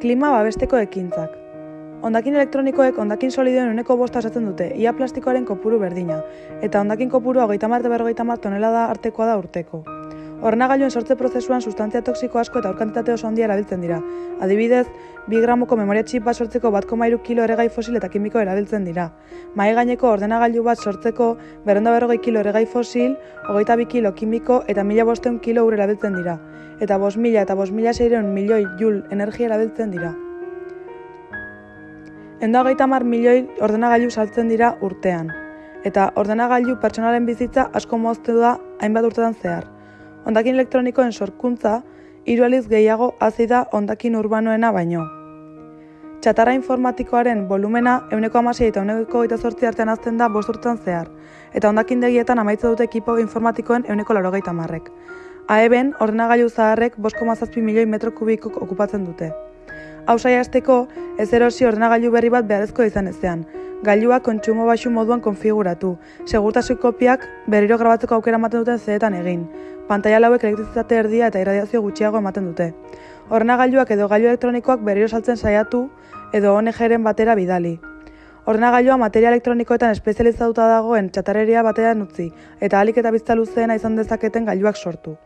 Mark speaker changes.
Speaker 1: Klima babesteko ekintzak. Hondakin elektronikoek hondakin solidoen uneko bosta osatzen dute, ia plastikoaren kopuru berdina, eta hondakin kopuru hogeita marte berrogeita mar tonelada artekoa da urteko. Ordenagailuen sortze prozesuan sustantzia toksiko asko eta aurkantitate oso handia erabiltzen dira. Adibidez, 2 gramoko memoria txip bat sortzeko bat komairu kilo eregai fosil eta kimiko erabiltzen dira. Mai gaineko ordenagailu bat sortzeko berrenda berrogei kilo eregai fosil, hogeita bi kilo kimiko eta mila bosteun kilo ur erabiltzen dira. Eta bos mila eta bos mila seireun milioi jul energia erabiltzen dira. Endo hogeita mar milioi ordenagailu saltzen dira urtean. Eta ordenagailu pertsonalen bizitza asko moztu da hainbat urtetan zehar. Hondakin elektronikoen sorkuntza hiru aliz gehiago hasi da hondakin urbanoena baino. Txatarra informatikoaren volumena euneko amasei eta euneko eta zortzi artean azten da bost urtean zehar, eta hondakin degietan amaitza dute ekipo informatikoen euneko laurogeita marrek. Aeben, ordenagailu zaharrek 5,7 milioi metro kubiko okupatzen dute. Hau saiasteko, ez erosi ordenagailu berri bat beharrezko izan ezean, gailua kontsumo baxu moduan konfiguratu, segurtasun kopiak berriro grabatzeko aukera ematen duten zeetan egin, pantaila lauek elektrizitate erdia eta irradiazio gutxiago ematen dute. Ordenagailuak edo gailu elektronikoak berriro saltzen saiatu edo ONG-ren batera bidali. Ordenagailua materia elektronikoetan espezializatuta dagoen txatarreria batean utzi, eta alik eta bizta luzeena izan dezaketen gailuak sortu.